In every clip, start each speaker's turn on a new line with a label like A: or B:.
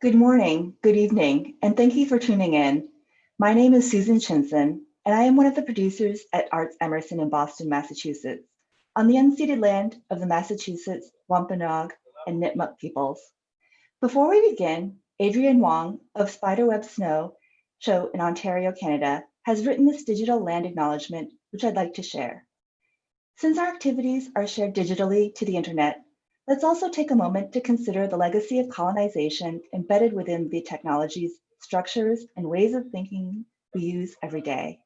A: Good morning, good evening, and thank you for tuning in. My name is Susan Chinson, and I am one of the producers at Arts Emerson in Boston, Massachusetts, on the unceded land of the Massachusetts, Wampanoag, and Nipmuc peoples. Before we begin, Adrienne Wong of Spiderweb Snow Show in Ontario, Canada, has written this digital land acknowledgement, which I'd like to share. Since our activities are shared digitally to the internet, Let's also take a moment to consider the legacy of colonization embedded within the technologies, structures, and ways of thinking we use every day.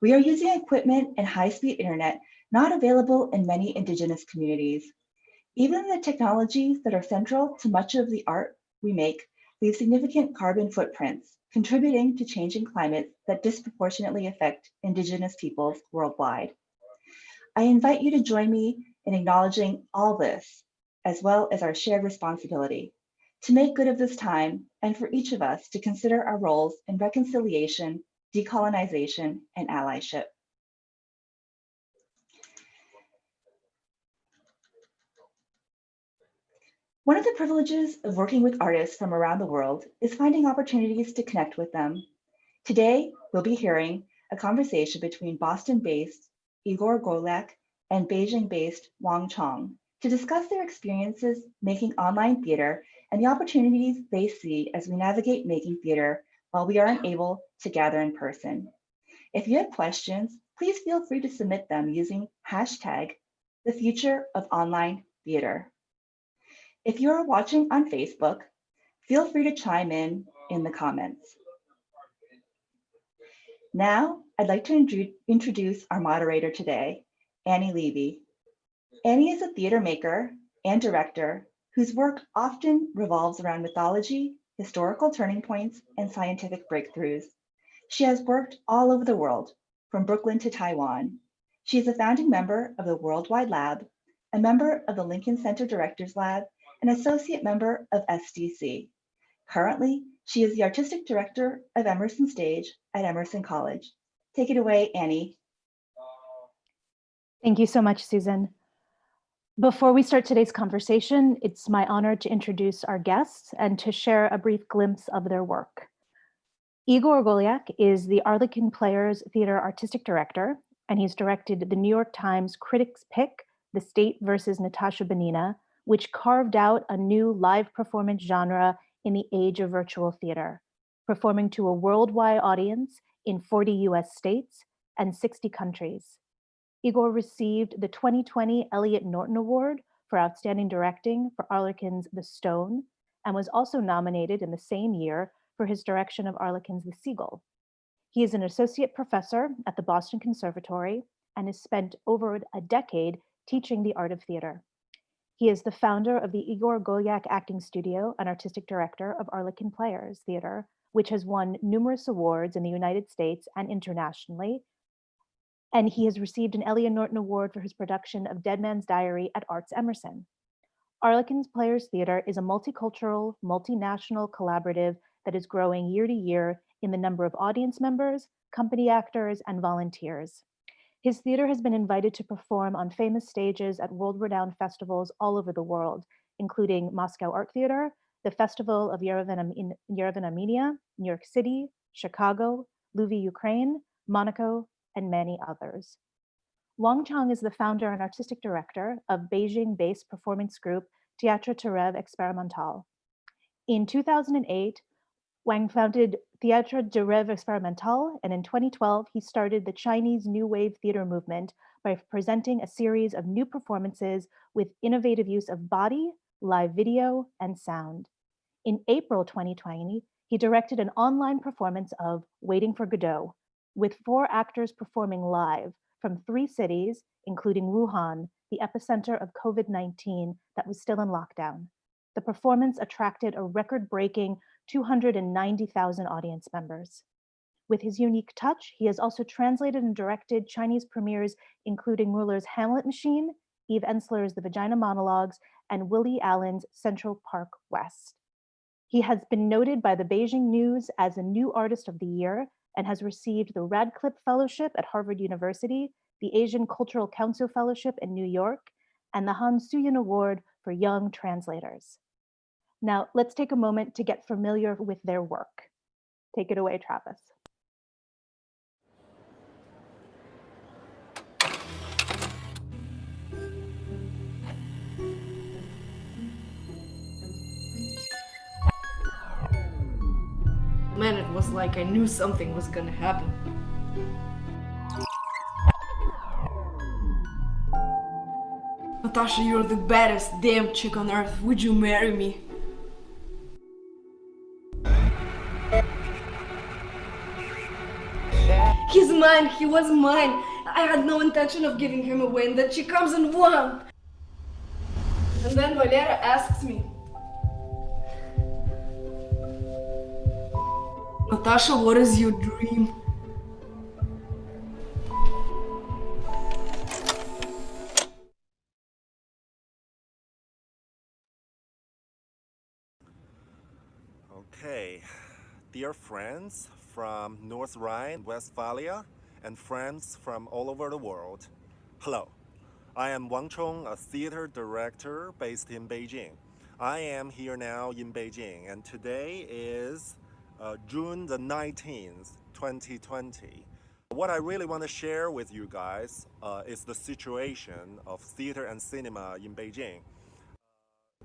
A: We are using equipment and high-speed internet not available in many indigenous communities. Even the technologies that are central to much of the art we make leave significant carbon footprints, contributing to changing climates that disproportionately affect indigenous peoples worldwide. I invite you to join me in acknowledging all this as well as our shared responsibility to make good of this time and for each of us to consider our roles in reconciliation, decolonization, and allyship. One of the privileges of working with artists from around the world is finding opportunities to connect with them. Today, we'll be hearing a conversation between Boston-based Igor Golyak and Beijing-based Wang Chong, to discuss their experiences making online theater and the opportunities they see as we navigate making theater while we aren't able to gather in person. If you have questions, please feel free to submit them using hashtag the future of online theater. If you are watching on Facebook, feel free to chime in in the comments. Now, I'd like to introduce our moderator today, Annie Levy, Annie is a theater maker and director whose work often revolves around mythology, historical turning points, and scientific breakthroughs. She has worked all over the world, from Brooklyn to Taiwan. She is a founding member of the Worldwide Lab, a member of the Lincoln Center Directors Lab, and associate member of SDC. Currently, she is the artistic director of Emerson Stage at Emerson College. Take it away, Annie.
B: Thank you so much, Susan. Before we start today's conversation, it's my honor to introduce our guests and to share a brief glimpse of their work. Igor Golyak is the Arlequin Players Theater Artistic Director, and he's directed the New York Times Critics' Pick, The State versus Natasha Banina, which carved out a new live performance genre in the age of virtual theater, performing to a worldwide audience in 40 US states and 60 countries. Igor received the 2020 Elliot Norton Award for Outstanding Directing for Arlequin's The Stone, and was also nominated in the same year for his direction of Arlequin's The Seagull. He is an associate professor at the Boston Conservatory and has spent over a decade teaching the art of theater. He is the founder of the Igor Golyak Acting Studio and artistic director of Arlequin Players Theater, which has won numerous awards in the United States and internationally, and he has received an Elliot Norton Award for his production of Dead Man's Diary at Arts Emerson. Arlequin's Players Theater is a multicultural, multinational collaborative that is growing year to year in the number of audience members, company actors, and volunteers. His theater has been invited to perform on famous stages at world-renowned festivals all over the world, including Moscow Art Theater, the Festival of Yerevan, in Yerevan, Armenia, New York City, Chicago, Lviv, Ukraine, Monaco, and many others. Wang Chong is the founder and artistic director of Beijing-based performance group Théâtre du Rêve Expérimental. In 2008, Wang founded Théâtre de Expérimental, and in 2012, he started the Chinese New Wave theater movement by presenting a series of new performances with innovative use of body, live video, and sound. In April 2020, he directed an online performance of Waiting for Godot, with four actors performing live from three cities, including Wuhan, the epicenter of COVID-19 that was still in lockdown. The performance attracted a record-breaking 290,000 audience members. With his unique touch, he has also translated and directed Chinese premieres, including Mueller's Hamlet Machine, Eve Ensler's The Vagina Monologues, and Woody Allen's Central Park West. He has been noted by the Beijing News as a new artist of the year and has received the Radcliffe Fellowship at Harvard University, the Asian Cultural Council Fellowship in New York, and the Han Suyin Award for Young Translators. Now, let's take a moment to get familiar with their work. Take it away, Travis.
C: Like I knew something was gonna happen. Natasha, you're the baddest damn chick on earth. Would you marry me? He's mine. He was mine. I had no intention of giving him away, and then she comes and won. And then Valera asks me, Natasha, what is your dream?
D: Okay, dear friends from North Rhine-Westphalia and friends from all over the world, hello. I am Wang Chong, a theater director based in Beijing. I am here now in Beijing and today is uh, June the 19th, 2020. What I really want to share with you guys uh, is the situation of theater and cinema in Beijing.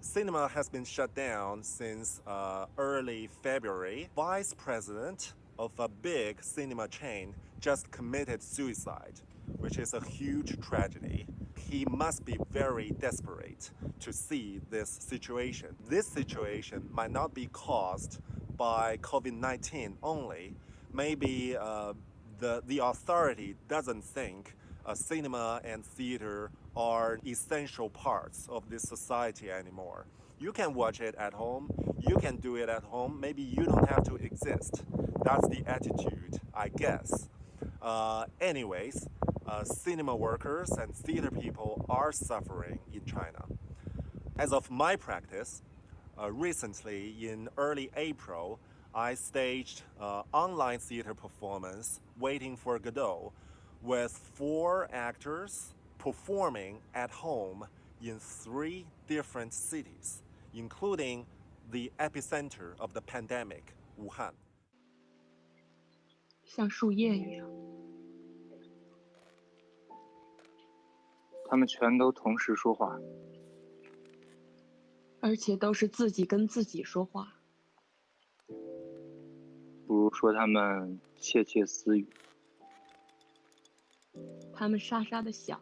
D: Cinema has been shut down since uh, early February. Vice president of a big cinema chain just committed suicide, which is a huge tragedy. He must be very desperate to see this situation. This situation might not be caused by COVID-19 only. Maybe uh, the, the authority doesn't think uh, cinema and theater are essential parts of this society anymore. You can watch it at home, you can do it at home, maybe you don't have to exist. That's the attitude, I guess. Uh, anyways, uh, cinema workers and theater people are suffering in China. As of my practice, uh, recently in early April, I staged uh, online theater performance, Waiting for Godot, with four actors performing at home in three different cities, including the epicenter of the pandemic, Wuhan.
E: 像树叶一样，
F: 他们全都同时说话，
E: 而且都是自己跟自己说话。
F: 不如说他们窃窃私语。
E: 他们沙沙的响，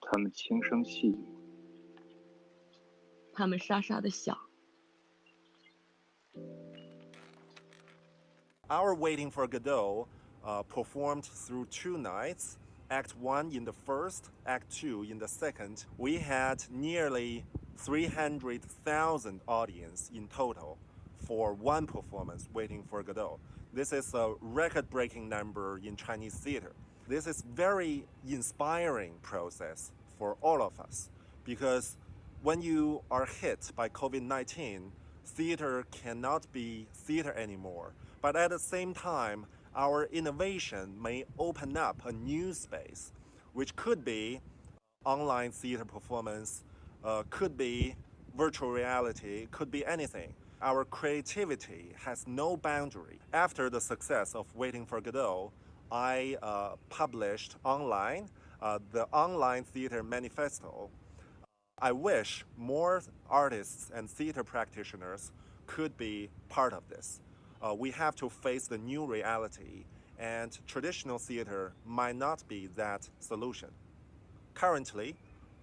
F: 他们轻声细语，
E: 他们沙沙的响。
D: Our Waiting for Godot uh, performed through two nights. Act 1 in the first, Act 2 in the second. We had nearly 300,000 audience in total for one performance, Waiting for Godot. This is a record-breaking number in Chinese theater. This is very inspiring process for all of us because when you are hit by COVID-19, theater cannot be theater anymore. But at the same time, our innovation may open up a new space, which could be online theater performance, uh, could be virtual reality, could be anything. Our creativity has no boundary. After the success of Waiting for Godot, I uh, published online uh, the online theater manifesto. I wish more artists and theater practitioners could be part of this. Uh, we have to face the new reality, and traditional theater might not be that solution. Currently,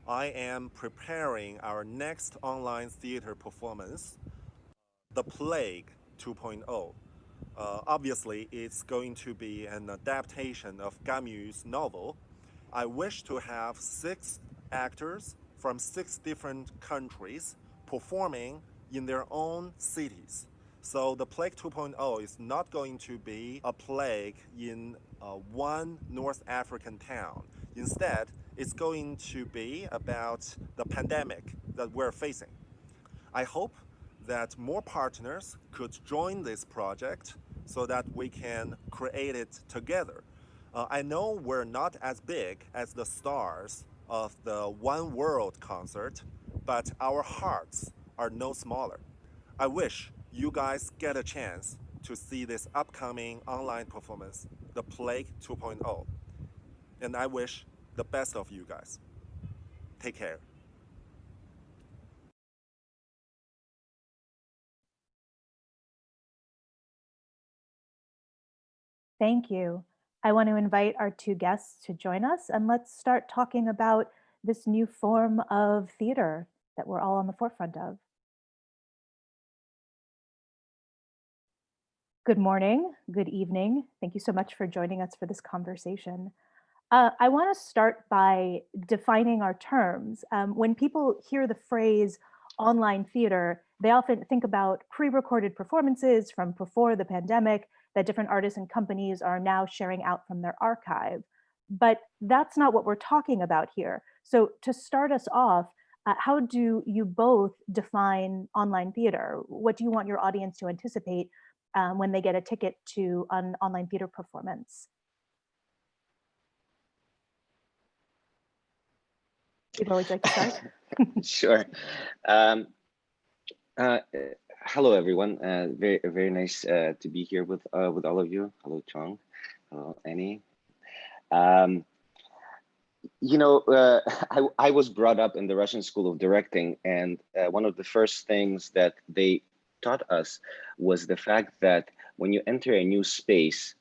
D: I am preparing our next online theater performance, The Plague 2.0. Uh, obviously, it's going to be an adaptation of Camus' novel. I wish to have six actors from six different countries performing in their own cities. So the Plague 2.0 is not going to be a plague in uh, one North African town. Instead, it's going to be about the pandemic that we're facing. I hope that more partners could join this project so that we can create it together. Uh, I know we're not as big as the stars of the One World concert, but our hearts are no smaller. I wish you guys get a chance to see this upcoming online performance, The Plague 2.0. And I wish the best of you guys. Take care.
B: Thank you. I want to invite our two guests to join us and let's start talking about this new form of theater that we're all on the forefront of. Good morning, good evening. Thank you so much for joining us for this conversation. Uh, I want to start by defining our terms. Um, when people hear the phrase online theater, they often think about pre-recorded performances from before the pandemic that different artists and companies are now sharing out from their archive. But that's not what we're talking about here. So to start us off, uh, how do you both define online theater? What do you want your audience to anticipate um, when they get a ticket to an online theater performance? People always like to start.
G: sure. Um, uh, hello, everyone. Uh, very, very nice uh, to be here with uh, with all of you. Hello, Chong. Hello, Annie. Um, you know, uh, I, I was brought up in the Russian School of Directing, and uh, one of the first things that they taught us was the fact that when you enter a new space,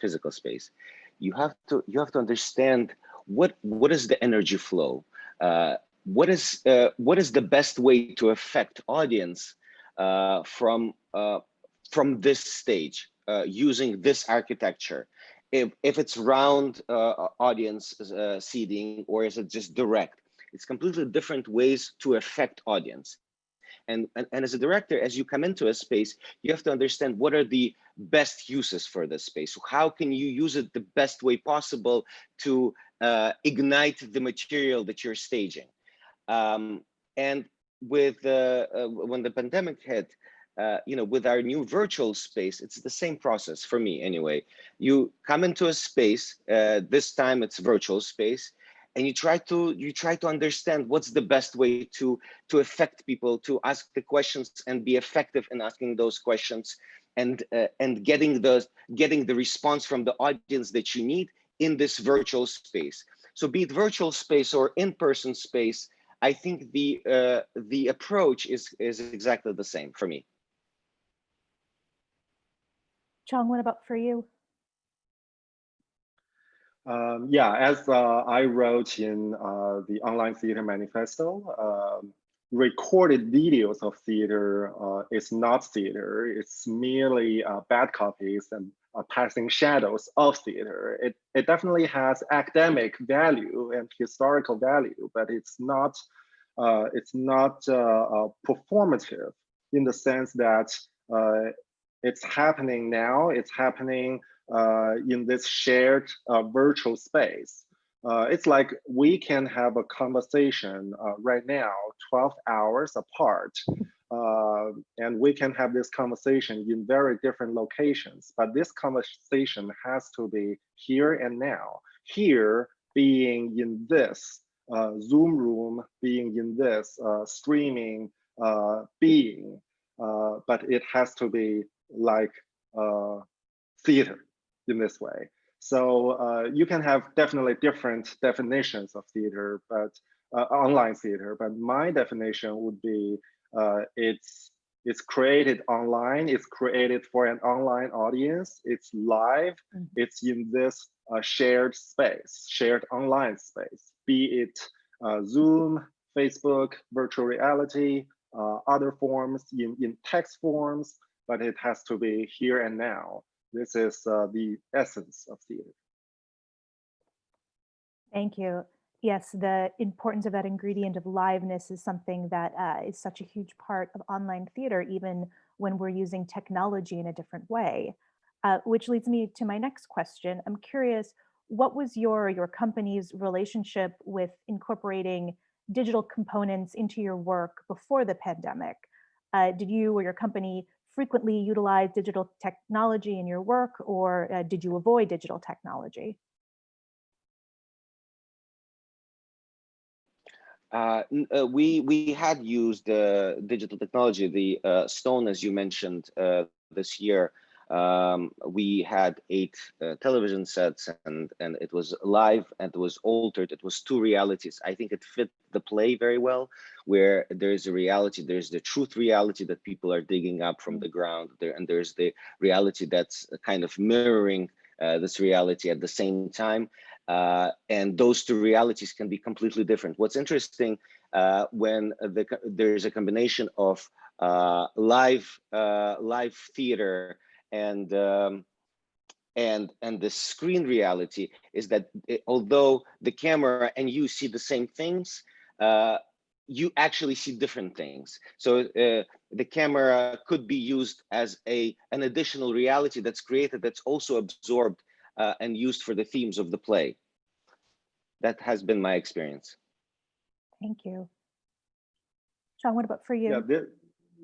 G: physical space, you have to you have to understand what what is the energy flow. Uh, what is uh, what is the best way to affect audience uh, from from this stage using this architecture? If if it's round audience seating or is it just direct? It's completely different ways to affect audience. And, and, and, as a director, as you come into a space, you have to understand what are the best uses for this space. So How can you use it the best way possible to uh, ignite the material that you're staging? Um, and with uh, uh, when the pandemic hit, uh, you know, with our new virtual space, it's the same process for me anyway. You come into a space, uh, this time it's virtual space, and you try to you try to understand what's the best way to to affect people to ask the questions and be effective in asking those questions and uh, and getting the getting the response from the audience that you need in this virtual space so be it virtual space or in-person space i think the uh, the approach is is exactly the same for me
B: Chong, what about for you?
H: Um, yeah, as uh, I wrote in uh, the online theater manifesto, um, recorded videos of theater uh, is not theater. It's merely uh, bad copies and uh, passing shadows of theater. It, it definitely has academic value and historical value, but it's not uh, it's not performative in the sense that it's happening now. It's happening uh, in this shared uh, virtual space. Uh, it's like we can have a conversation right now, 12 hours apart, and we can have this conversation in very different locations. But this conversation has to be here and now. Here being in this uh, Zoom room, being in this uh, streaming uh, being, but it has to be like theater in this way. So uh, you can have definitely different definitions of theater, but uh, online theater. But my definition would be uh, it's it's created online. It's created for an online audience. It's live. Mm -hmm. It's in this uh, shared space, shared online space. Be it uh, Zoom, Facebook, virtual reality, uh, other forms in in text forms, but it has to be here and now. This is uh, the essence of theater.
B: Thank you. Yes, the importance of that ingredient of liveness is something that uh, is such a huge part of online theater, even when we're using technology in a different way. Uh, which leads me to my next question. I'm curious, what was your, your company's relationship with incorporating digital components into your work before the pandemic? Uh, did you or your company frequently utilize digital technology in your work or uh, did you avoid digital technology?
G: Uh, uh, we we had used uh, digital technology, the uh, Stone, as you mentioned, uh, this year. Um, we had eight uh, television sets, and and it was live and it was altered. It was two realities. I think it fit the play very well, where there is a reality. There's the truth reality that people are digging up from the ground, there, and there's the reality that's kind of mirroring uh, this reality at the same time. Uh, and those two realities can be completely different. What's interesting uh, when the, there's a combination of uh, live uh, live theater and um, and and the screen reality is that it, although the camera and you see the same things, uh, you actually see different things. So uh, the camera could be used as a an additional reality that's created that's also absorbed uh, and used for the themes of the play. That has been my experience.
B: Thank you. Chong, what about for you?
H: Yeah,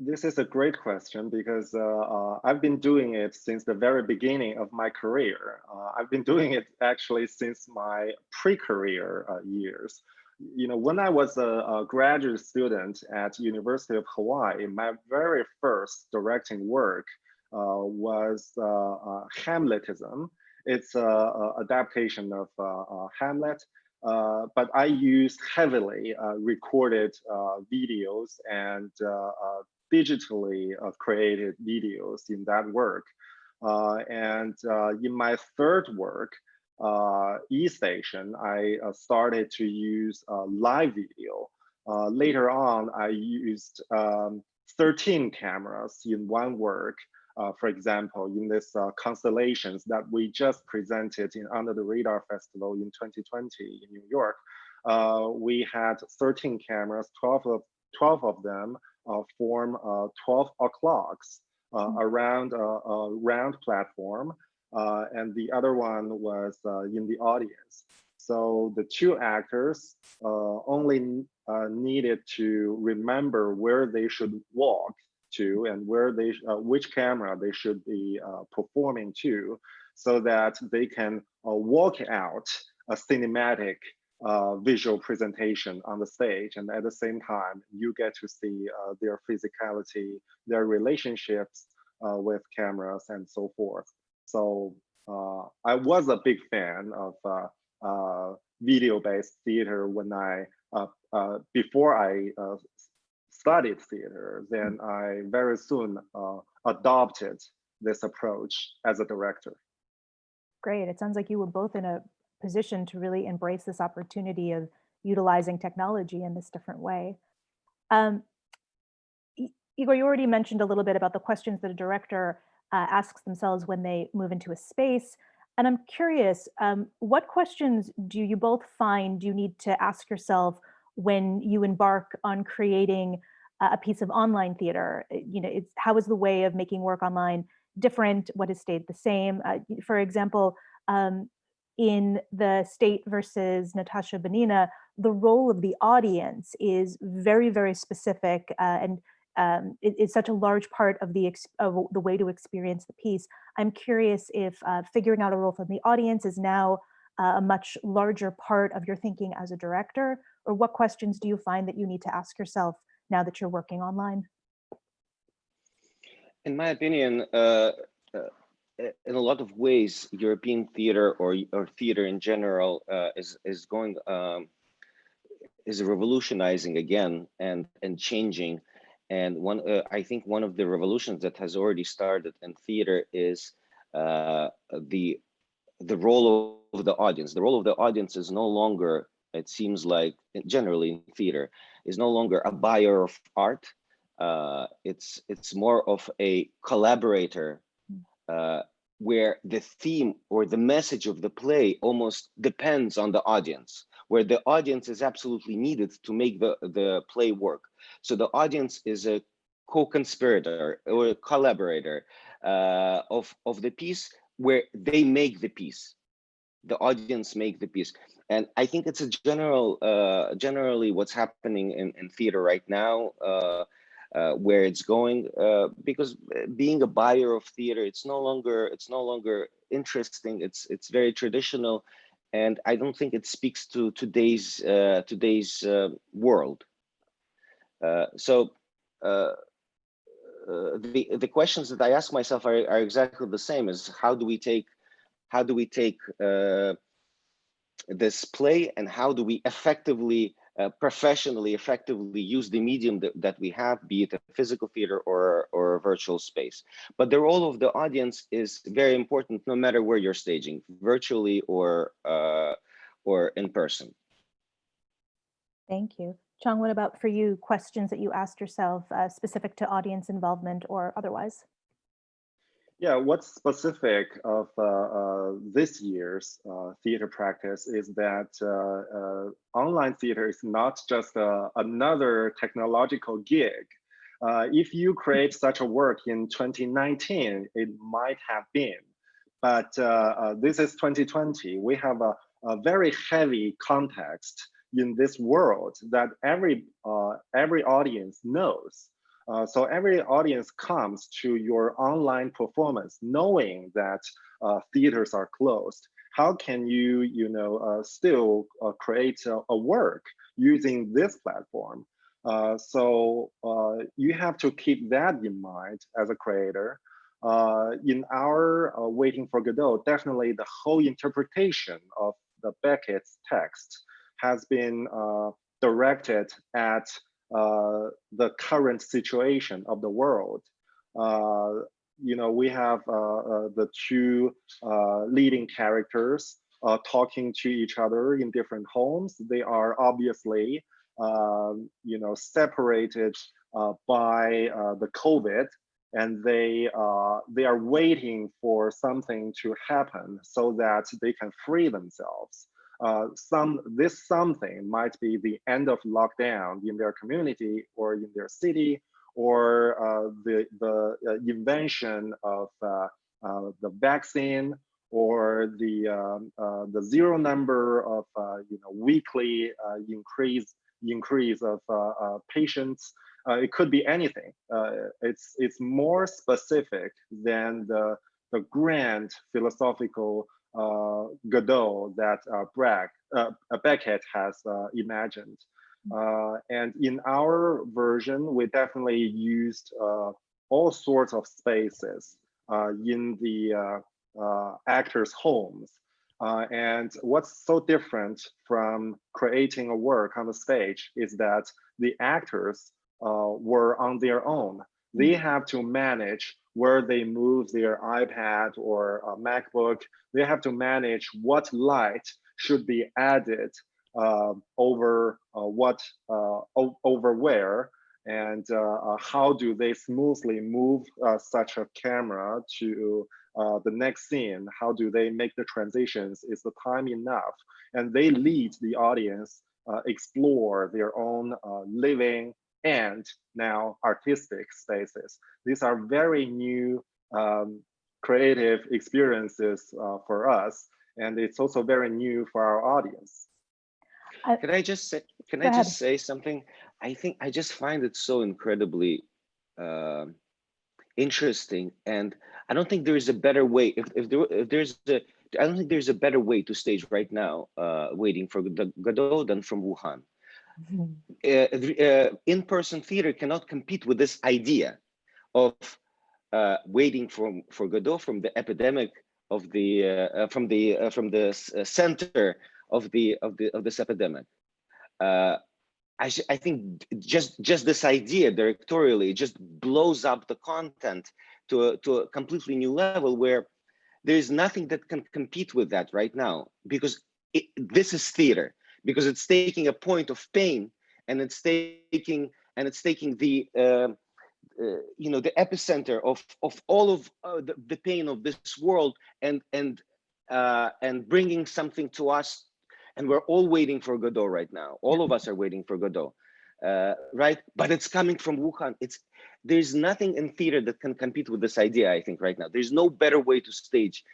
H: this, is a great question because uh, uh, I've been doing it since the very beginning of my career. Uh, I've been doing it actually since my pre-career uh, years. You know, when I was a, a, graduate student at University of Hawaii, my very first directing work uh, was uh, Hamletism. It's an adaptation of Hamlet uh, but I used heavily uh, recorded uh, videos and digitally created videos in that work. and in my third work, uh, eStation, I uh, started to use uh, live video. later on, I used um, 13 cameras in one work uh, for example, in this uh, constellations that we just presented in Under the Radar Festival in 2020 in New York, uh, we had 13 cameras, 12 of, 12 of them uh, form uh, 12 o'clocks uh, mm. around a, a, round platform, and the other one was in the audience. So the two actors only needed to remember where they should walk to and where they, uh, which camera they should be uh, performing to so that they can uh, walk out a cinematic uh, visual presentation on the stage. And at the same time, you get to see uh, their physicality, their relationships uh, with cameras and so forth. So I was a big fan of video-based theater when I, before I studied theater, then I very soon uh, adopted this approach as a director.
B: Great. It sounds like you were both in a position to really embrace this opportunity of utilizing technology in this different way. Um, Igor, you already mentioned a little bit about the questions that a director uh, asks themselves when they move into a space. And I'm curious, um, what questions do you both find you need to ask yourself when you embark on creating a piece of online theater? Eh, you know, it's how is the way of making work online different? What has stayed the same? Uh, for example, um, in the state versus Natasha Banina, the role of the audience is very, very specific uh, and um, it, it's such a large part of the of the way to experience the piece. I'm curious if uh, figuring out a role from the audience is now uh, a much larger part of your thinking as a director, or what questions do you find that you need to ask yourself now that you're working online?
G: In my opinion, uh, uh, in a lot of ways, European theater or or theater in general uh, is is going um, is revolutionizing again and and changing. And one, uh, I think, one of the revolutions that has already started in theater is uh, the the role of the audience. The role of the audience is no longer it seems like generally in theater is no longer a buyer of art. Uh, it's it's more of a collaborator uh, where the theme or the message of the play almost depends on the audience where the audience is absolutely needed to make the the play work. So the audience is a co-conspirator or a collaborator uh, of of the piece where they make the piece. The audience make the piece and i think it's a general uh, generally what's happening in, in theater right now uh, uh, where it's going uh, because uh, being a buyer of theater it's no longer it's no longer interesting it's it's very traditional and I don't think it speaks to today's uh, today's world. So the the questions that I ask myself are, are exactly the same as how do we take how do we take uh, this play and how do we effectively uh, professionally effectively use the medium that, that we have be it a physical theater or or a virtual space but the role of the audience is very important no matter where you're staging virtually or uh, or in person
B: Thank you. Chong, what about for you, questions that you asked yourself uh, specific to audience involvement or otherwise?
H: Yeah, what's specific of uh, uh, this year's uh, theater practice is that uh, uh, online theater is not just uh, another technological gig. if you create such a work in 2019, it might have been, but this is 2020. We have a, a very heavy context in this world that every every audience knows. Uh, so every audience comes to your online performance knowing that uh, theaters are closed. How can you, you know, uh, still uh, create a, a, work using this platform? Uh, so you have to keep that in mind as a creator. in our Waiting for Godot, definitely the whole interpretation of the Beckett's text has been directed at uh, the current situation of the world. Uh, you know, we have uh, the two leading characters talking to each other in different homes. They are obviously, you know, separated by the COVID and they uh, they are waiting for something to happen so that they can free themselves uh, some this something might be the end of lockdown in their community or in their city or uh, the the uh, invention of uh, uh, the vaccine or the um, the zero number of you know weekly increase increase of patients. It could be anything. It's it's more specific than the the grand philosophical Uh, Godot that uh, Bragg, uh, uh, Beckett has uh, imagined. Mm. and in our version, we definitely used all sorts of spaces in the actors' homes. Uh, and what's so different from creating a work on the stage is that the actors uh, were on their own. They mm. have to manage where they move their iPad or MacBook. They have to manage what light should be added uh, over uh, what uh, over where and uh, uh, how do they smoothly move uh, such a camera to the next scene how do they make the transitions is the time enough and they lead the audience explore their own living and now artistic spaces. These are very new um, creative experiences uh, for us, and it's also very new for our audience.
G: can I just say, can I just say something? I think I just find it so incredibly uh, interesting, and I don't think there is a better way. If if, there, if there's a, I don't think there's a better way to stage right now, uh, waiting for the Godot than from Wuhan. Uh, uh, in-person theater cannot compete with this idea of uh, waiting for for Godot from the epidemic of the uh, uh from the uh, from the center of the of the of this epidemic. I I think just just this idea directorially just blows up the content to a, to a completely new level where there is nothing that can compete with that right now because it, this is theater because it's taking a point of pain and it's taking and it's taking the uh, uh, you know the epicenter of of all of uh, the, the, pain of this world and and uh, and bringing something to us. And we're all waiting for Godot right now. All of us are waiting for Godot uh, right? But it's coming from Wuhan. It's there's nothing in theater that can compete with this idea I think right now. There's no better way to stage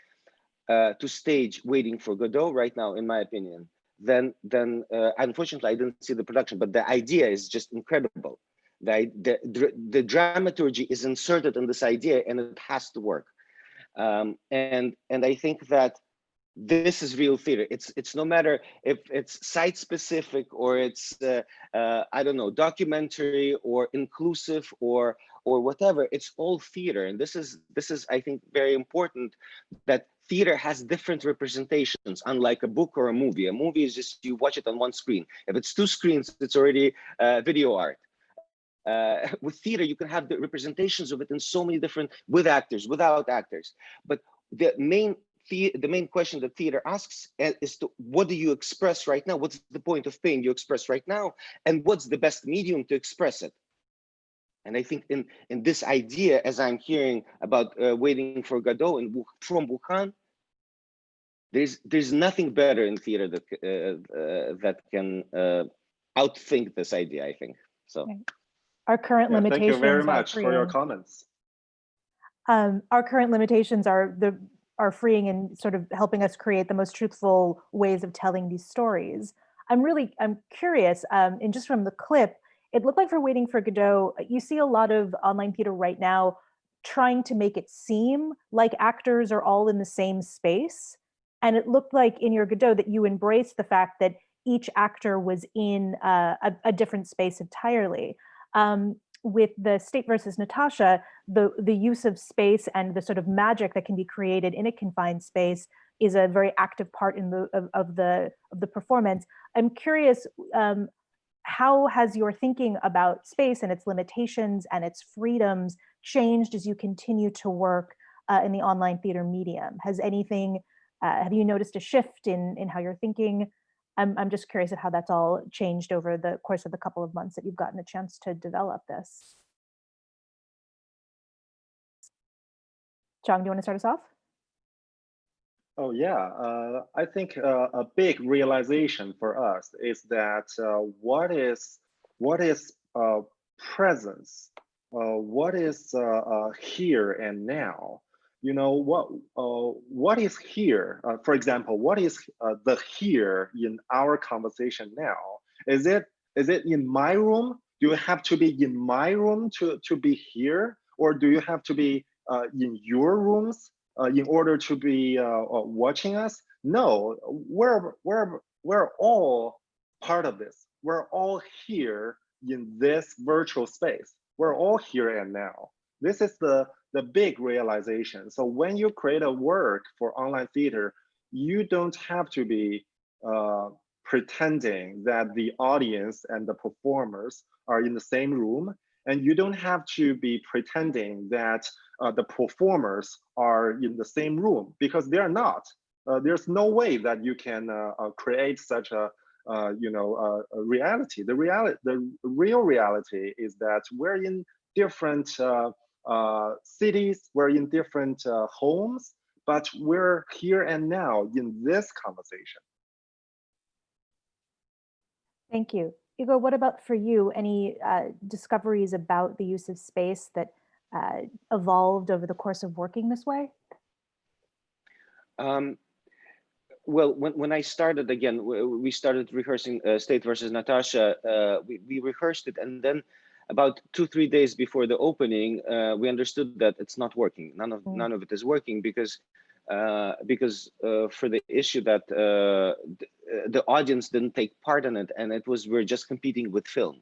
G: uh, to stage waiting for Godot right now in my opinion then then uh, unfortunately I didn't see the production, but the idea is just incredible. The, the, the dramaturgy is inserted in this idea and it has to work. Um, and and I think that this is real theater. It's it's no matter if it's site specific or it's uh, uh, I don't know documentary or inclusive or or whatever. It's all theater, and this is this is I think very important that theater has different representations, unlike a book or a movie. A movie is just you watch it on one screen. If it's two screens, it's already uh, video art. Uh, with theater, you can have the representations of it in so many different, with actors, without actors. But the main the, the main question that theater asks is to what do you express right now? What's the point of pain you express right now? And what's the best medium to express it? And I think in, in this idea, as I'm hearing about uh, waiting for Godot in, from Wuhan, there's there's nothing better in theater that uh, uh, that can uh, outthink this idea. I think so.
B: Right. Our current
H: Yeah,
B: limitations.
H: thank you very
B: are
H: much for your
B: freeing-
H: comments.
B: Um, our current limitations are the are freeing and sort of helping us create the most truthful ways of telling these stories. I'm really I'm curious, um, and just from the clip, it looked like for Waiting for Godot, you see a lot of online theater right now trying to make it seem like actors are all in the same space. And it looked like in your Godot that you embraced the fact that each actor was in a, a different space entirely. Um, with the state versus Natasha, the, the use of space and the sort of magic that can be created in a confined space is a very active part in the of, of the of the performance. I'm curious, um, how has your thinking about space and its limitations and its freedoms changed as you continue to work uh, in the online theater medium? Has anything, uh, have you noticed a shift in in how you're thinking? I'm, I'm just curious at how that's all changed over the course of the couple of months that you've gotten a chance to develop this. Chong, do you want to start us off?
H: Oh yeah, uh, I think uh, a big realization for us is that uh, what is what is uh, presence, uh, what is uh, here and now. You know what uh, what is here? Uh, for example, what is uh, the here in our conversation now? Is it is it in my room? Do you have to be in my room to to be here, or do you have to be uh, in your rooms uh, in order to be uh, uh, watching us. No, we're we're we're all part of this. We're all here in this virtual space. We're all here and now. This is the the big realization. So when you create a work for online theater, you don't have to be uh, pretending that the audience and the performers are in the same room and you don't have to be pretending that uh, the performers are in the same room because they're not. Uh, there's no way that you can uh, uh create such a uh, you know reality. The reality, the real reality is that we're in different cities, we're in different homes, but we're here and now in this conversation.
B: Thank you. Igor, what about for you? Any uh, discoveries about the use of space that uh, evolved over the course of working this way?
G: Um, well, when, when I started again, we started rehearsing uh, State versus Natasha. Uh, we, we rehearsed it, and then about two three days before the opening, uh, we understood that it's not working. None of mm. none of it is working because uh, because uh, for the issue that uh, the audience didn't take part in it, and it was we're just competing with film.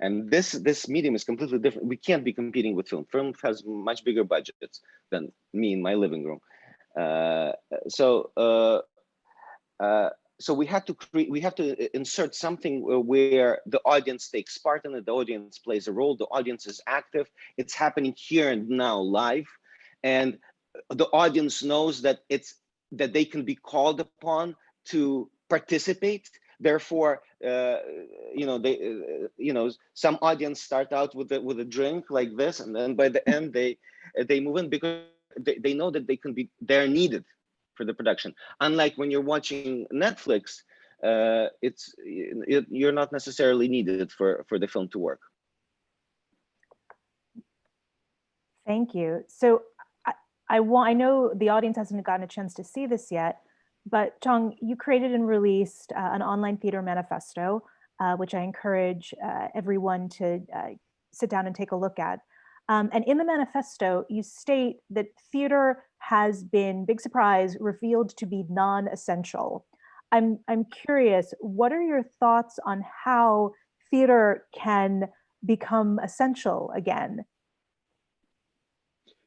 G: And this this medium is completely different. We can't be competing with film. Film has much bigger budgets than me in my living room. Uh, so uh, uh, so we had to create. We have to insert something where the audience takes part in it. The audience plays a role. The audience is active. It's happening here and now, live, and the audience knows that it's that they can be called upon to participate therefore uh, you know they uh, you know some audience start out with a, with a drink like this and then by the end they they move in because they, they know that they can be they're needed for the production. Unlike when you're watching netflix uh, it's it, you're not necessarily needed for for the film to work.
B: Thank you. So I want, I know the audience hasn't gotten a chance to see this yet, but Chong, you created and released uh, an online theater manifesto, uh, which I encourage uh, everyone to uh, sit down and take a look at. Um, and in the manifesto, you state that theater has been, big surprise, revealed to be non-essential. I'm, I'm curious, what are your thoughts on how theater can become essential again?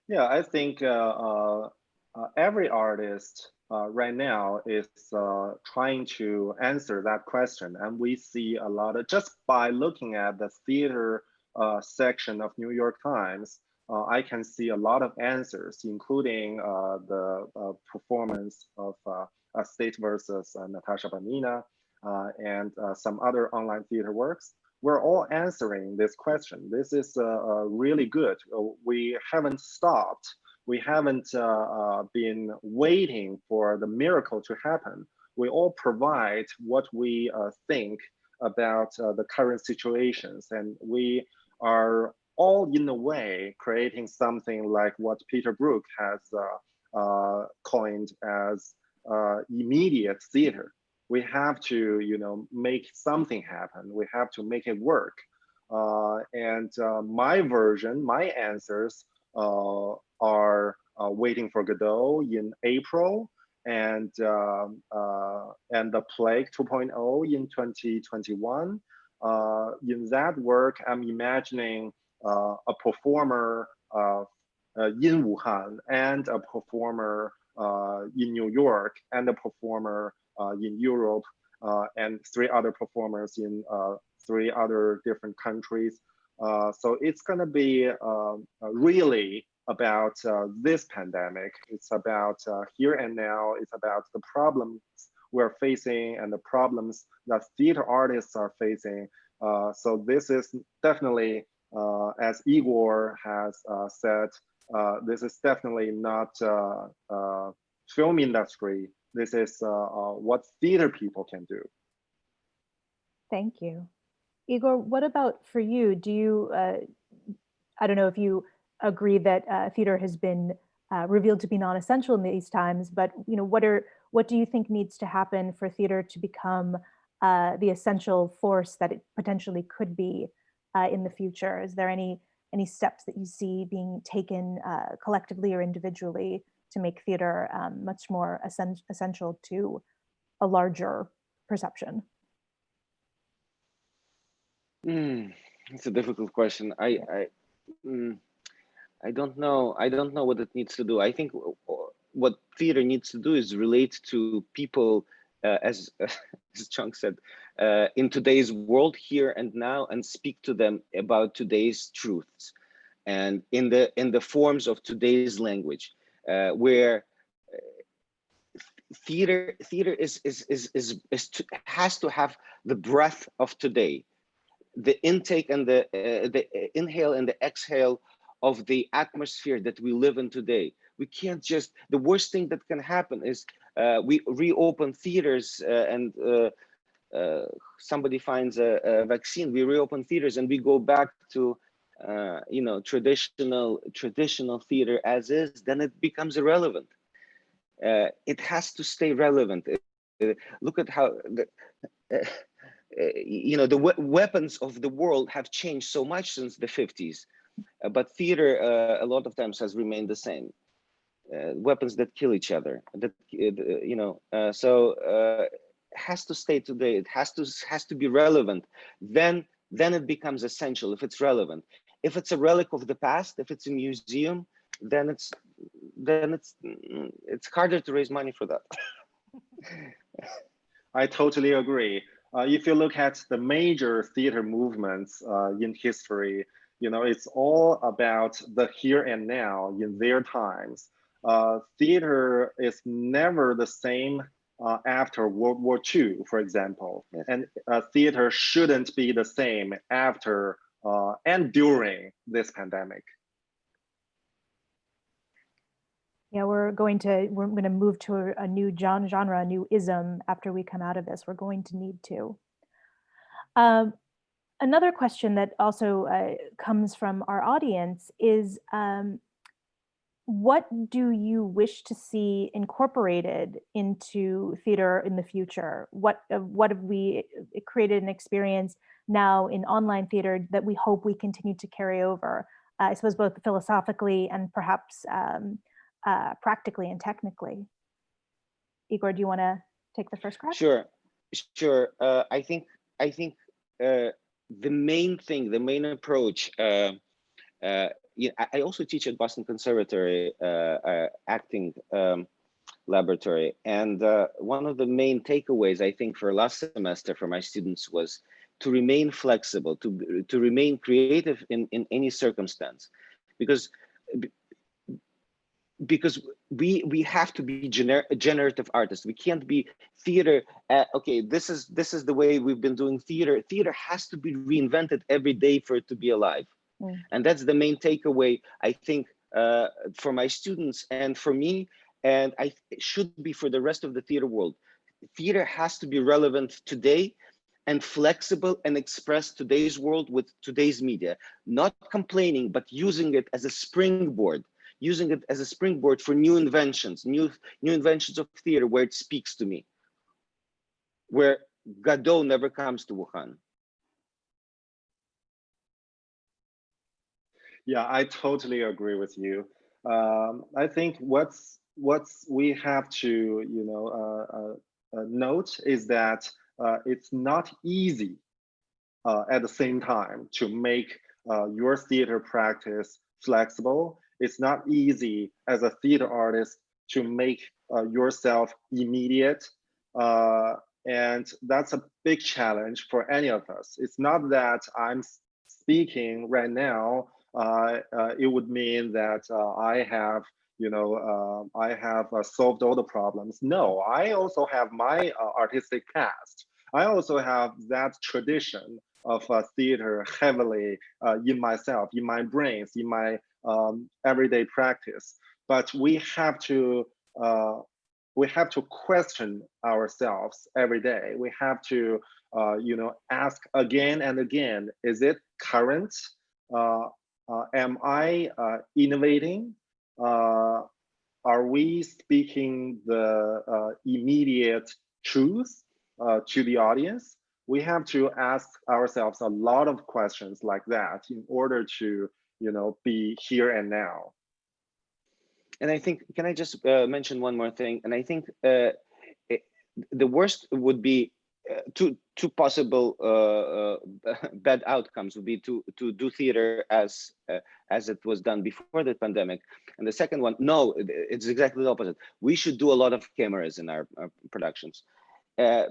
H: Yeah, I think uh, uh, uh, every artist uh, right now is uh, trying to answer that question. And we see a lot of, just by looking at the theater uh, section of New York Times, uh, I can see a lot of answers, including uh, the uh, performance of State versus Natasha Banina and some other online theater works we're all answering this question. This is uh, uh, really good. Uh, we haven't stopped. We haven't been waiting for the miracle to happen. We all provide what we think about the current situations, and we are all in a way creating something like what Peter Brook has uh, uh, coined as uh, immediate theater we have to, you know, make something happen. We have to make it work. Uh, and uh, my version, my answers uh, are Waiting for Godot in April and um, and the Plague 2.0 in 2021. Uh, in that work, I'm imagining a performer in Wuhan and a performer in New York and a performer uh, in Europe uh, and three other performers in uh, three other different countries. so it's going to be um, really about this pandemic. It's about here and now. It's about the problems we're facing and the problems that theater artists are facing. Uh, so this is definitely, uh, as Igor has uh, said, this is definitely not film industry this is uh, uh, what theater people can do.
B: Thank you. Igor, what about for you? Do you, uh, I don't know if you agree that uh, theater has been uh, revealed to be non-essential in these times, but you know, what are what do you think needs to happen for theater to become uh, the essential force that it potentially could be in the future? Is there any any steps that you see being taken collectively or individually to make theater um, much more essen essential to a larger perception?
G: Mm, it's a difficult question. I, I, mm, I don't know. I don't know what it needs to do. I think what theater needs to do is relate to people, uh, as as Chong said, uh, in today's world here and now, and speak to them about today's truths, and in the in the forms of today's language uh, where uh, theater theater is is is is, is to, has to have the breath of today the intake and the uh, the inhale and the exhale of the atmosphere that we live in today we can't just the worst thing that can happen is uh, we reopen theaters uh, and uh, somebody finds a, a, vaccine we reopen theaters and we go back to uh, you know, traditional traditional theater as is, then it becomes irrelevant. Uh, it has to stay relevant. Uh, look at how the, uh, uh, you know the we weapons of the world have changed so much since the 50s, but theater a lot of times has remained the same. Uh, weapons that kill each other. That uh, you know, uh, so has to stay today. It has to has to be relevant. Then then it becomes essential if it's relevant. If it's a relic of the past, if it's a museum, then it's then it's mm, it's harder to raise money for that.
H: I totally agree. Uh, if you look at the major theater movements uh, in history, you know, it's all about the here and now in their times. Uh, theater is never the same uh, after World War II, for example, yes. and uh, theater shouldn't be the same after uh, and during this pandemic.
B: Yeah, we're going to we're going to move to a, a new genre, a new ism after we come out of this. We're going to need to. Um, another question that also uh, comes from our audience is um, what do you wish to see incorporated into theater in the future? What uh, what have we uh, created an experience now in online theater that we hope we continue to carry over? I suppose both philosophically and perhaps um, uh, practically and technically. Igor, do you want to take the first crack?
G: Sure, sure. Uh, I think I think uh, the main thing, the main approach. Yeah, I, also teach at Boston Conservatory uh, uh, acting um, laboratory, and uh, one of the main takeaways I think for last semester for my students was to remain flexible, to to remain creative in in any circumstance, because because we we have to be gener generative artists. We can't be theater okay this is this is the way we've been doing theater. Theater has to be reinvented every day for it to be alive
B: Mm.
G: and that's the main takeaway i think uh, for my students and for me and i it should be for the rest of the theater world theater has to be relevant today and flexible and express today's world with today's media not complaining but using it as a springboard using it as a springboard for new inventions, new, new inventions of theater where it speaks to me, where Godot never comes to Wuhan.
H: Yeah, I totally agree with you. Um, I think what's what's we have to you know uh, uh, uh, note is that uh, it's not easy uh, at the same time to make uh, your theater practice flexible it's not easy as a theater artist to make yourself immediate. And that's a big challenge for any of us. It's not that I'm speaking right now, it would mean that uh, I have, you know, uh, I have solved all the problems. No, I also have my artistic past. I also have that tradition of theater heavily in myself, in my brains, in my um, everyday practice. But we have to uh, we have to question ourselves every day. We have to uh, you know ask again and again: Is it current? Uh, am I uh, innovating? Uh, are we speaking the immediate truth to the audience? We have to ask ourselves a lot of questions like that in order to you know, be here and now.
G: And I think, can I just uh, mention one more thing? And I think uh, it, the worst would be two two possible uh, uh, bad outcomes would be to to do theater as uh, as it was done before the pandemic, and the second one, no, it's exactly the opposite. We should do a lot of cameras in our, our productions.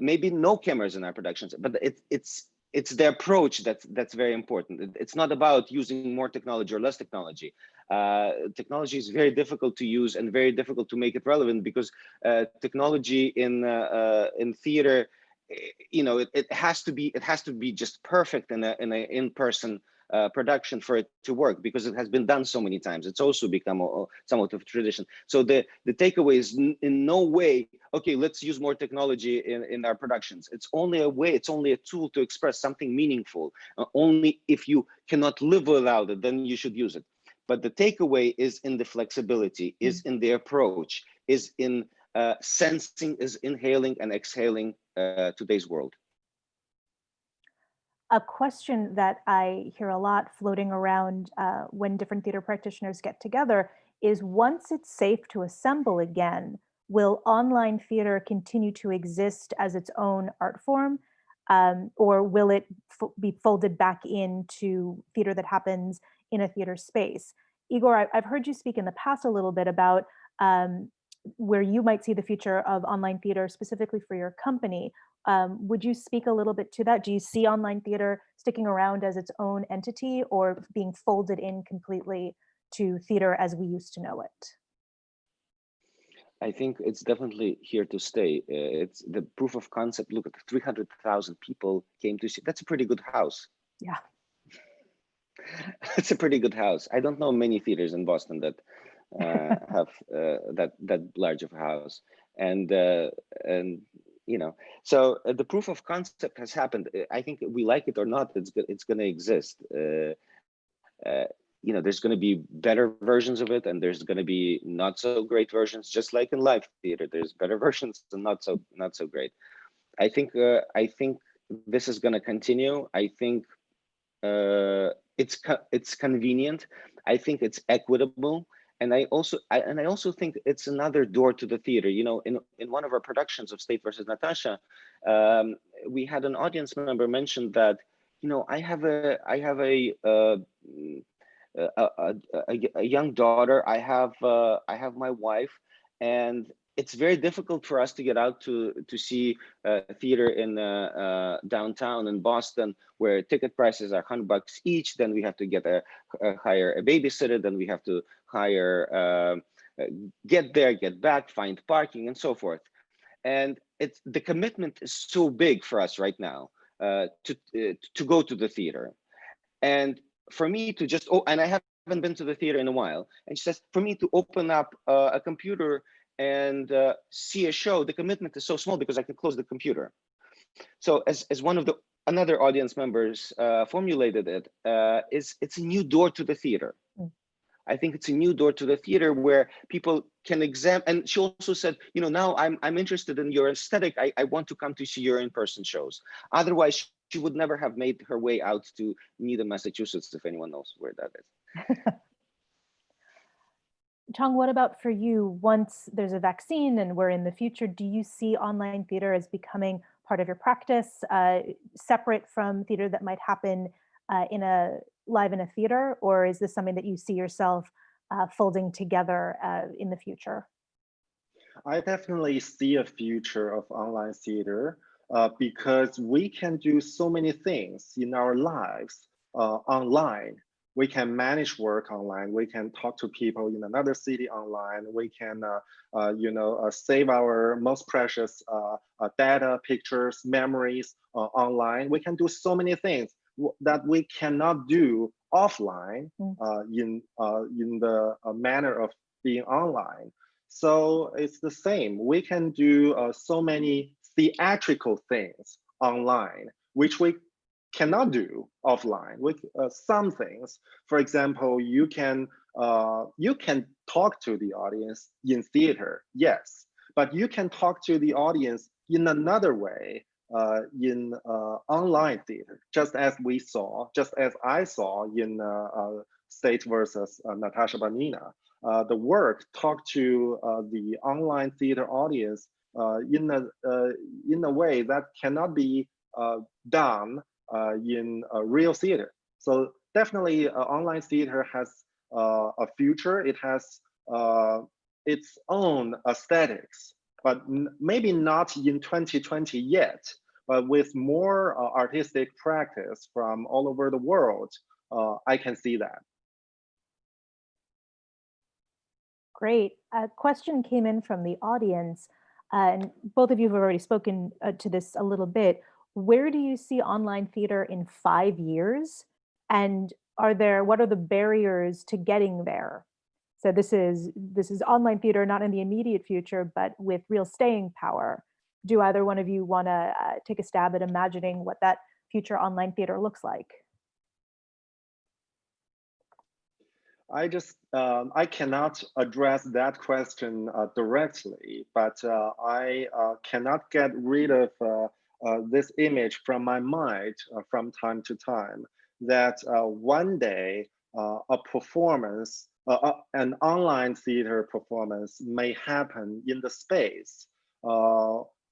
G: maybe no cameras in our productions, but it, it's it's the approach that's that's very important. It's not about using more technology or less technology. Uh, technology is very difficult to use and very difficult to make it relevant because uh, technology in uh, uh in theater, you know, it, it has to be it has to be just perfect in a in a in person uh, production for it to work because it has been done so many times. It's also become a, somewhat of a tradition. So the, the takeaway is in no way, okay, let's use more technology in, in our productions. It's only a way, it's only a tool to express something meaningful. Uh, only if you cannot live without it, then you should use it. But the takeaway is in the flexibility, is in the approach, is in uh, sensing, is inhaling and exhaling uh, today's world
B: a question that I hear a lot floating around uh, when different theater practitioners get together is once it's safe to assemble again, will online theater continue to exist as its own art form? Um, or will it be folded back into theater that happens in a theater space? Igor, I have heard you speak in the past a little bit about um, where you might see the future of online theater specifically for your company. Um, would you speak a little bit to that? Do you see online theater sticking around as its own entity or being folded in completely to theater as we used to know it?
G: I think it's definitely here to stay. Uh, it's the proof of concept. Look at 300,000 people came to see. That's a pretty good house.
B: Yeah.
G: it's a pretty good house. I don't know many theaters in Boston that have uh, that that large of a house. And uh, and you know so uh, the proof of concept has happened. Uh, i think we like it or not it's it's going to exist. Uh, uh, you know there's going to be better versions of it and there's going to be not so great versions just like in live theater. There's better versions and not so not so great. I think uh, i think this is going to continue. I think uh, it's co- it's convenient. I think it's equitable, and I also I, and I also think it's another door to the theater. You know, in in one of our productions of State versus Natasha, um, we had an audience member mention that you know I have a I have a uh, a, a, a, a young daughter. I have uh, I have my wife, and it's very difficult for us to get out to to see uh, theater in uh, uh, downtown in Boston, where ticket prices are hundred bucks each. Then we have to get a, a hire a babysitter. Then we have to hire uh, uh, get there, get back, find parking, and so forth. And it's the commitment is so big for us right now uh, to to go to the theater, and for me to just oh, and I haven't been to the theater in a while. And she says for me to open up a computer and uh, see a show, the commitment is so small because I can close the computer. So as, as one of the another audience members uh, formulated it, uh, is it's a new door to the theater. Mm. I think it's a new door to the theater where people can examine. And she also said, you know, now I'm I'm interested in your aesthetic. I, I want to come to see your in-person shows. Otherwise, she would never have made her way out to Needham, Massachusetts, if anyone knows where that is.
B: Chong, what about for you? Once there's a vaccine and we're in the future, do you see online theater as becoming part of your practice, uh, separate from theater that might happen uh, in a live in a theater, or is this something that you see yourself uh, folding together uh, in the future?
H: I definitely see a future of online theater uh, because we can do so many things in our lives uh, online we can manage work online. We can talk to people in another city online. We can, uh, uh, you know, uh, save our most precious uh, uh, data, pictures, memories uh, online. We can do so many things that we cannot do offline mm. in in the manner of being online. So it's the same. We can do so many theatrical things online, which we cannot do offline with uh, some things. For example, you can uh, you can talk to the audience in theater, yes, but you can talk to the audience in another way uh, in uh, online theater, just as we saw, just as I saw in uh, uh, State versus Natasha Banina. the work talked to the online theater audience in a in a way that cannot be done in real theater. So definitely uh, online theater has uh, a future. It has its own aesthetics, but maybe not in 2020 yet. But with more artistic practice from all over the world, I can see that.
B: Great. A question came in from the audience, uh, and both of you have already spoken uh, to this a little bit where do you see online theater in five years? And are there, what are the barriers to getting there? So this is, this is online theater, not in the immediate future, but with real staying power. Do either one of you wanna uh, take a stab at imagining what that future online theater looks like?
H: I just, um, I cannot address that question uh, directly, but uh, I uh, cannot get rid of uh, this image from my mind uh, from time to time that uh, one day a performance, an online theater performance may happen in the space,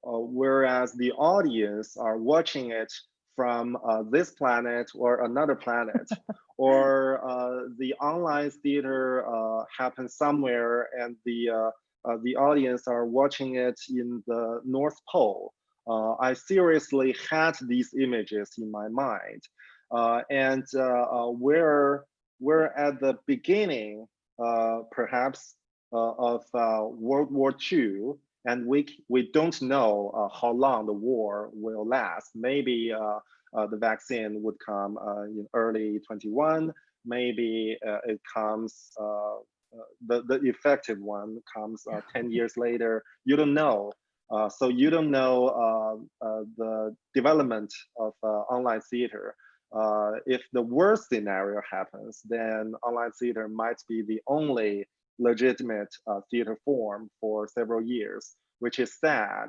H: whereas the audience are watching it from uh, this planet or another planet, or uh, the online theater uh, happens somewhere and the the audience are watching it in the North Pole uh, I seriously had these images in my mind. Uh, and uh, we're, we're at the beginning, perhaps, of World War II, and we, we don't know how long the war will last. Maybe the vaccine would come in early 21, maybe it comes uh, the, the effective one comes uh, 10 years later. You don't know. Uh, so you don't know uh, uh, the development of online theater. if the worst scenario happens, then online theater might be the only legitimate theater form for several years, which is sad,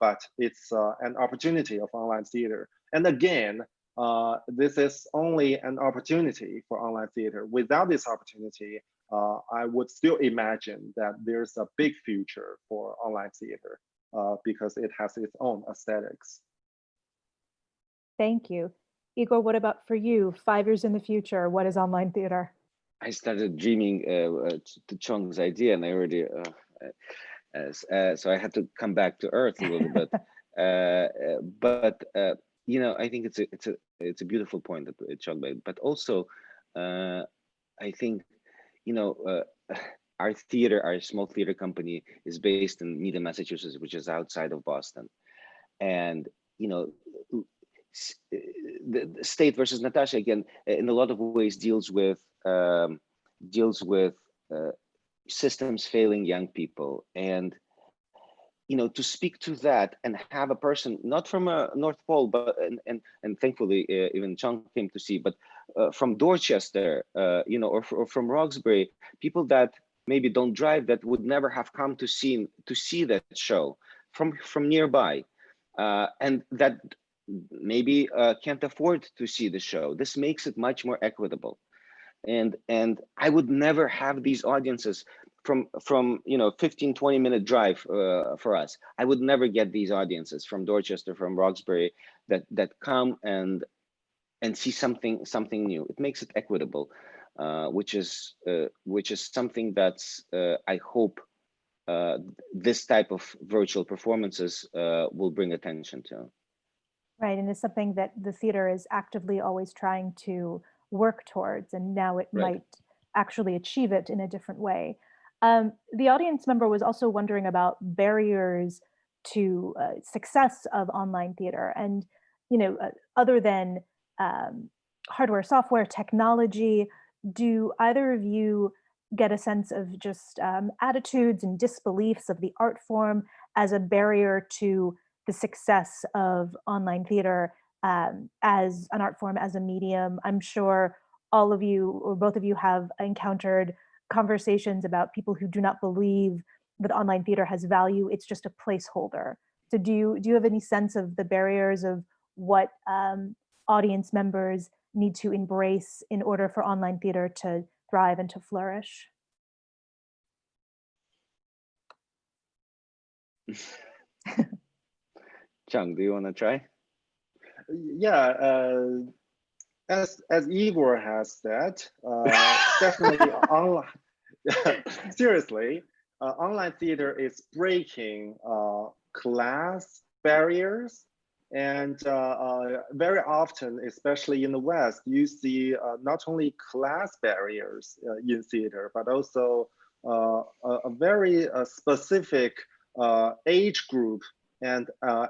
H: but it's an opportunity of online theater. And again, uh, this is only an opportunity for online theater. Without this opportunity, uh, I would still imagine that there's a big future for online theater uh, because it has its own aesthetics.
B: Thank you. Igor, what about for you? Five years in the future, what is online theater?
G: I started dreaming uh, uh, to Chong's idea, and I already, uh, uh, so I had to come back to earth a little bit. Uh, uh, but uh, you know, I think it's a it's a it's a beautiful point that Chong made. But also, uh, I think, you know, uh, our theater, our small theater company, is based in Needham, Massachusetts, which is outside of Boston, and you know, the, the state versus Natasha again in a lot of ways deals with um, deals with uh, systems failing young people. And you know to speak to that and have a person not from a north pole but and and, and thankfully uh, even Chong came to see but uh, from dorchester uh, you know or, or from roxbury people that maybe don't drive that would never have come to see to see that show from from nearby uh, and that maybe uh, can't afford to see the show. This makes it much more equitable. And and i would never have these audiences from from you know 15 20 minute drive uh, for us. I would never get these audiences from dorchester from roxbury that that come and and see something something new it makes it equitable uh, which is uh, which is something that's uh, i hope uh, this type of virtual performances uh, will bring attention to
B: Right, and it's something that the theater is actively always trying to work towards, and now it
G: Right.
B: might actually achieve it in a different way. Um, the audience member was also wondering about barriers to uh, success of online theater, and you know, uh, other than um, hardware, software, technology, do either of you get a sense of just um, attitudes and disbeliefs of the art form as a barrier to the success of online theater um, as an art form, as a medium. I'm sure all of you or both of you have encountered conversations about people who do not believe that online theater has value. It's just a placeholder. So do you do you have any sense of the barriers of what um, audience members need to embrace in order for online theater to thrive and to flourish?
G: Chong do you want to try
H: Yeah, uh, as as Igor has said, uh, definitely online. seriously, uh, online theater is breaking uh, class barriers, and uh, uh, very often, especially in the West, you see uh, not only class barriers in theater, but also a, a very specific age group and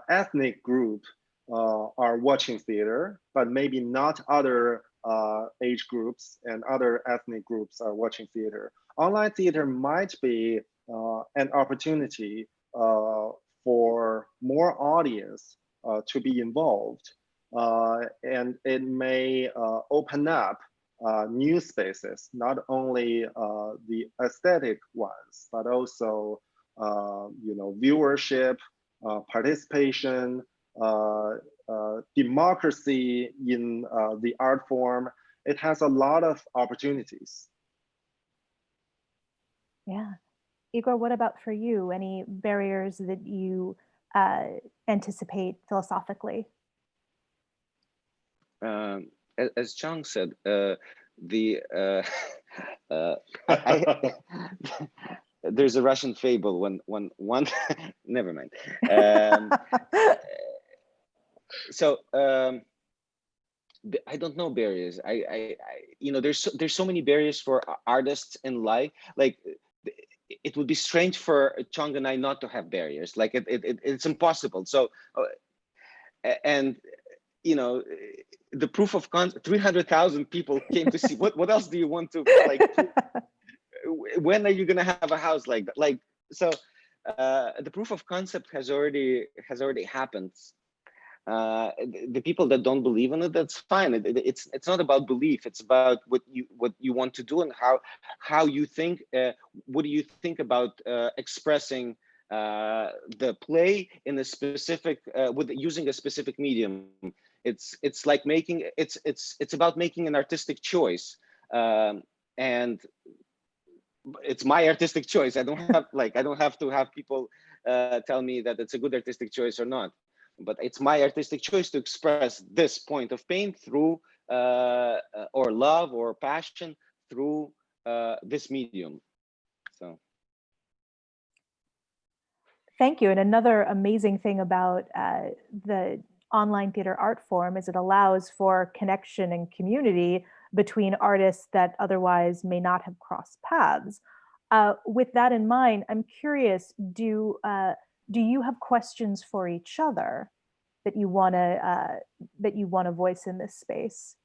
H: ethnic group are watching theater, but maybe not other uh, age groups and other ethnic groups are watching theater. Online theater might be uh, an opportunity uh, for more audience to be involved, uh, and it may uh, open up uh, new spaces, not only uh, the aesthetic ones, but also uh, you know viewership, uh, participation, uh, uh, democracy in uh, the art form. It has a lot of opportunities.
B: Yeah. Igor, what about for you? Any barriers that you uh, anticipate philosophically?
G: um, as, Chang said, uh, the uh, uh, I, there's a Russian fable when when one never mind. Um, so um, I don't know barriers. I, I, I you know there's so, there's so many barriers for artists in life. Like it would be strange for Chong and I not to have barriers. Like it, it, it it's impossible. So uh, and you know the proof of con 300,000 people came to see what what else do you want to like when are you going to have a house like that like so uh the proof of concept has already has already happened uh the, people that don't believe in it that's fine. It, it- it's it's not about belief. It's about what you what you want to do and how how you think uh, what do you think about uh, expressing uh the play in a specific uh with using a specific medium. It's it's like making it's it's it's about making an artistic choice. Um, and it's my artistic choice. I don't have like i don't have to have people tell me that it's a good artistic choice or not but it's my artistic choice to express this point of pain through uh, or love or passion through uh, this medium so
B: Thank you. And another amazing thing about uh, the online theater art form is it allows for connection and community between artists that otherwise may not have crossed paths. Uh, with that in mind, I'm curious, do, uh, do you have questions for each other that you want to uh, that you want to voice in this space?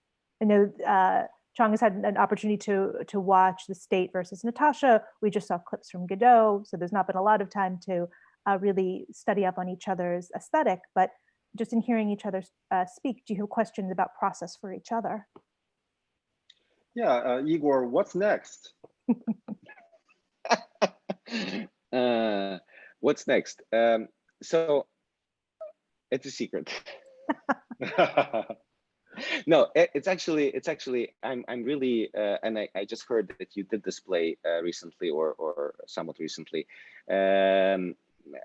B: I know uh, Chong has had an opportunity to to watch the state versus Natasha. We just saw clips from Godot, so there's not been a lot of time to uh, really study up on each other's aesthetic, but just in hearing each other uh, speak, do you have questions about process for each other?
H: Yeah, uh, Igor, what's next?
G: what's next? Um, so it's a secret. no, it, it's actually it's actually I'm I'm really uh, and I, I just heard that you did display uh, recently or or somewhat recently. Um,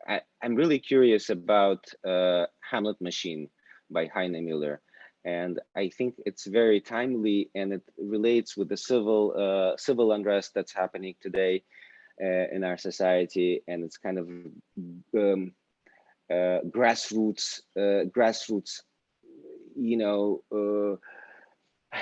G: I, am really curious about uh, Hamlet Machine by Heiner Müller. And I think it's very timely and it relates with the civil uh, civil unrest that's happening today uh, in our society. And it's kind of um, uh, grassroots, uh, grassroots, you know, uh,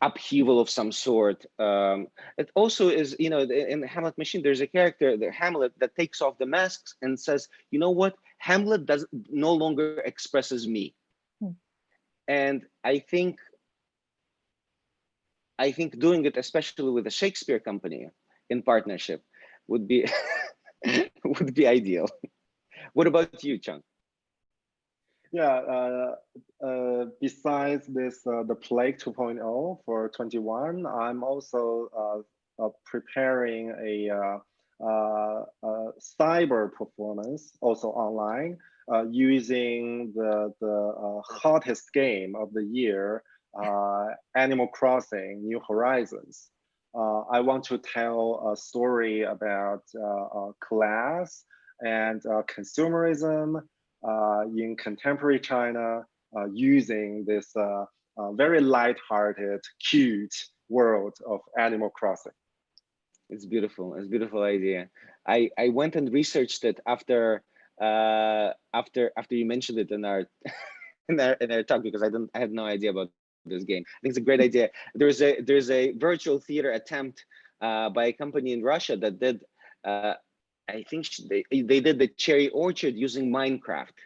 G: upheaval of some sort. Um, it also is, you know, in the Hamlet machine, there's a character, the Hamlet, that takes off the masks and says, you know what, Hamlet does no longer expresses me. Hmm. And I think, I think doing it, especially with a Shakespeare company in partnership, would be would be ideal. What about you, Chang?
H: Yeah, uh, uh, besides this, uh, the Plague 2.0 for 21, I'm also uh, uh, preparing a, uh, cyber performance, also online, using the, the hottest game of the year, Animal Crossing New Horizons. I want to tell a story about class and consumerism uh, in contemporary China uh, using this uh, very light-hearted, cute world of Animal Crossing.
G: It's beautiful. It's a beautiful idea. I I went and researched it after uh after after you mentioned it in our in our in our talk because I didn't I had no idea about this game. I think it's a great idea. There's a there's a virtual theater attempt uh, by a company in Russia that did uh, I think they they did the cherry orchard using Minecraft.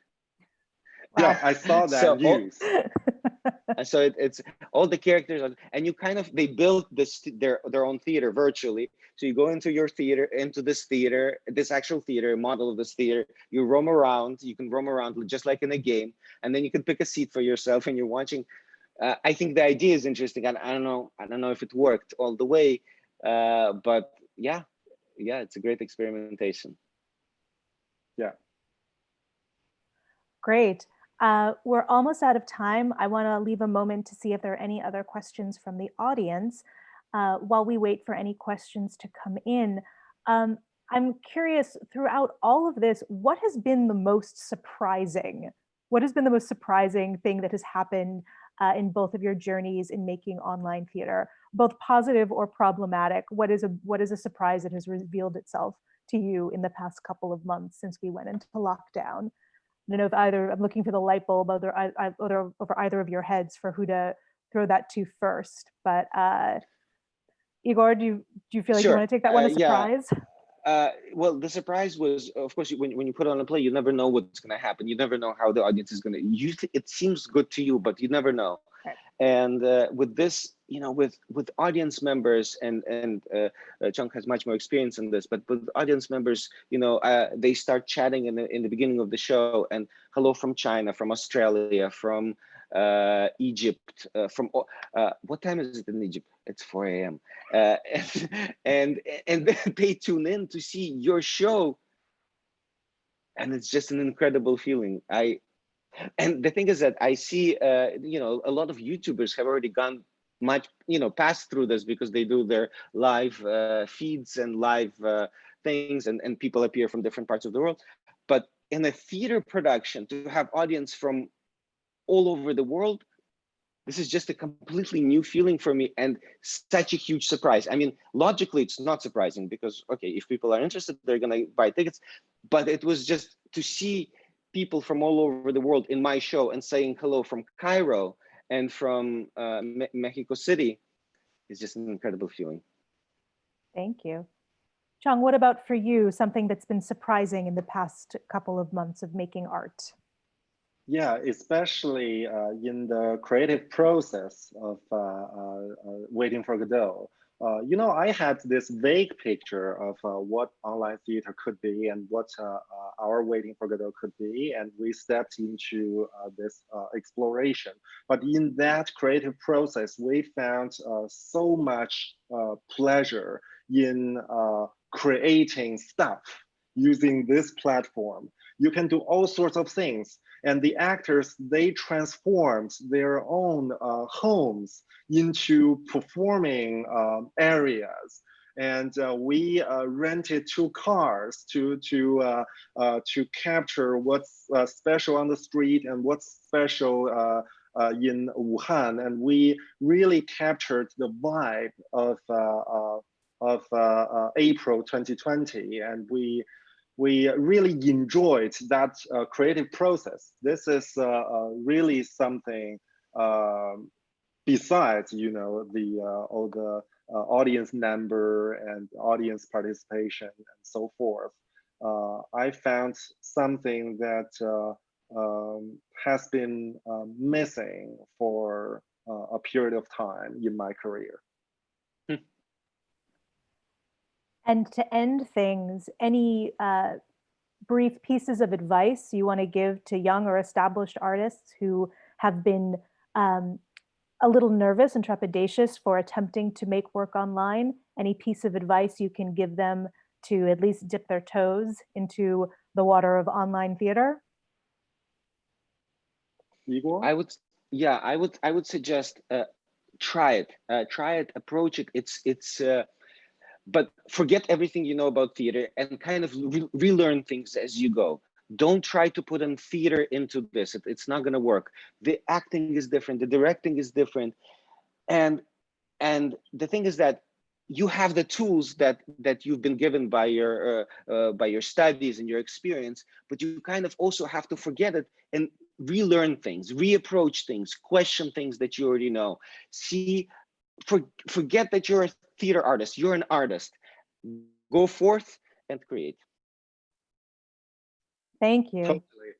H: Yeah, I saw that so news.
G: All, so it, it's all the characters, and you kind of they built this their their own theater virtually. So you go into your theater, into this theater, this actual theater model of this theater. You roam around. You can roam around just like in a game, and then you can pick a seat for yourself, and you're watching. Uh, I think the idea is interesting, and I don't know. I don't know if it worked all the way, uh, but yeah, yeah, it's a great experimentation.
H: Yeah.
B: Great. Uh, we're almost out of time. I want to leave a moment to see if there are any other questions from the audience uh, while we wait for any questions to come in. Um, I'm curious throughout all of this, what has been the most surprising? What has been the most surprising thing that has happened uh, in both of your journeys in making online theater, both positive or problematic? What is a what is a surprise that has revealed itself to you in the past couple of months since we went into lockdown? I don't know if either I'm looking for the light bulb over, over, over either of your heads for who to throw that to first. But uh, Igor, do you do you feel like
G: sure.
B: you want to take that one
G: uh,
B: as surprise?
G: Yeah. Uh, well, the surprise was, of course, when, when you put on a play, you never know what's going to happen. You never know how the audience is going to. You it seems good to you, but you never know. Right. And uh, with this, you know, with with audience members, and and uh, uh, Chong has much more experience in this, but with audience members, you know, uh, they start chatting in the in the beginning of the show, and hello from China, from Australia, from uh, Egypt, uh, from uh, what time is it in Egypt? It's 4 a.m. Uh, and, and and they tune in to see your show, and it's just an incredible feeling. I and the thing is that I see, uh, you know, a lot of YouTubers have already gone much, you know, passed through this because they do their live uh, feeds and live uh, things, and and people appear from different parts of the world. But in a theater production, to have audience from all over the world, this is just a completely new feeling for me and such a huge surprise. I mean, logically, it's not surprising because, okay, if people are interested, they're gonna buy tickets. But it was just to see people from all over the world in my show and saying hello from Cairo and from uh, Me Mexico City is just an incredible feeling.
B: Thank you. Chang, what about for you, something that's been surprising in the past couple of months of making art?
H: Yeah, especially uh, in the creative process of uh, uh, uh, Waiting for Godot. Uh, you know, I had this vague picture of uh, what online theater could be and what our Waiting for Godot could be, and we stepped into this exploration. But in that creative process, we found so much pleasure in creating stuff using this platform. You can do all sorts of things and the actors they transformed their own uh, homes into performing um, areas. And uh, we uh, rented two cars to to uh, uh, to capture what's uh, special on the street and what's special in Wuhan. And we really captured the vibe of of April 2020 and we we really enjoyed that uh, creative process. This is uh, uh, really something um, besides, you know, the uh, all the audience number and audience participation and so forth. I found something that um, has been missing for a period of time in my career.
B: And to end things, any uh, brief pieces of advice you want to give to young or established artists who have been um, a little nervous and trepidatious for attempting to make work online? Any piece of advice you can give them to at least dip their toes into the water of online theater?
H: Igor?
G: I would, yeah, I would, I would suggest uh, try it, uh, try it, approach it. It's, it's, uh, but forget everything you know about theater and kind of re relearn things as you go. Don't try to put in theater into this. It, it's not going to work. The acting is different. The directing is different. And and the thing is that you have the tools that that you've been given by your uh, uh, by your studies and your experience, but you kind of also have to forget it and relearn things, reapproach things, question things that you already know. See, for, forget that you're a theater artist, you're an artist. Go forth and create.
B: Thank you.
H: Totally.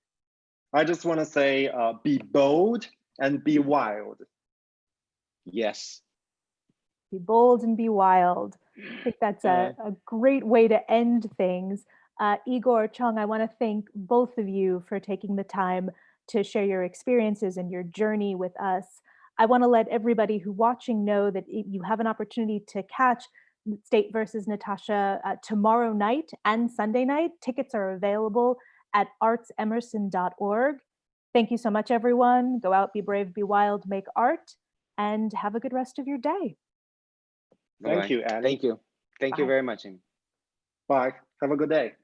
H: I just want to say, uh, be bold and be wild.
G: Yes.
B: Be bold and be wild. I think that's a, a great way to end things. Uh, Igor, Chong, I want to thank both of you for taking the time to share your experiences and your journey with us. I want to let everybody who watching know that you have an opportunity to catch State versus Natasha uh, tomorrow night and Sunday night. Tickets are available at artsemerson.org. Thank you so much, everyone. Go out, be brave, be wild, make art, and have a good rest of your day.
H: Thank you, Annie.
G: Thank you. Thank
B: Bye.
G: you very much, Amy.
H: Bye. Have a good day.